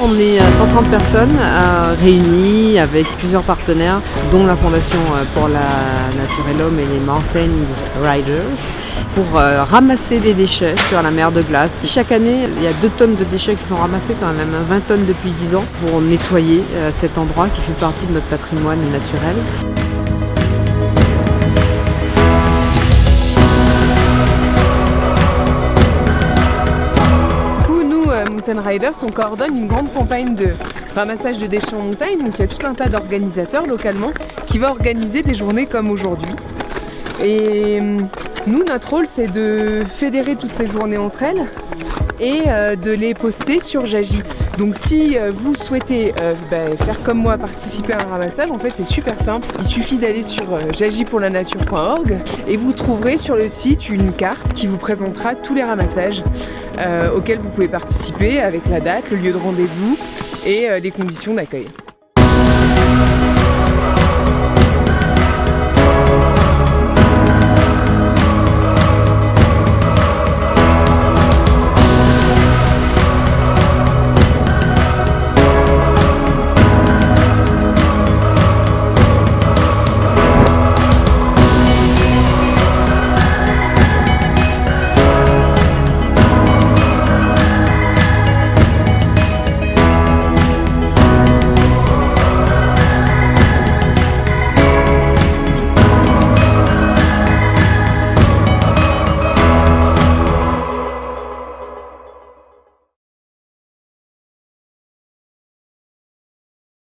On est 130 personnes euh, réunies avec plusieurs partenaires, dont la Fondation euh, pour la Nature et l'Homme et les Mountain Riders, pour euh, ramasser des déchets sur la mer de glace. Chaque année, il y a 2 tonnes de déchets qui sont ramassés, quand même 20 tonnes depuis 10 ans, pour nettoyer cet endroit qui fait partie de notre patrimoine naturel. On coordonne une grande campagne de ramassage de déchets en montagne. Donc il y a tout un tas d'organisateurs localement qui vont organiser des journées comme aujourd'hui. Et hum, nous, notre rôle, c'est de fédérer toutes ces journées entre elles et euh, de les poster sur Jagi. Donc si euh, vous souhaitez euh, bah, faire comme moi, participer à un ramassage, en fait c'est super simple. Il suffit d'aller sur jagipourlanature.org et vous trouverez sur le site une carte qui vous présentera tous les ramassages auxquels vous pouvez participer avec la date, le lieu de rendez-vous et les conditions d'accueil.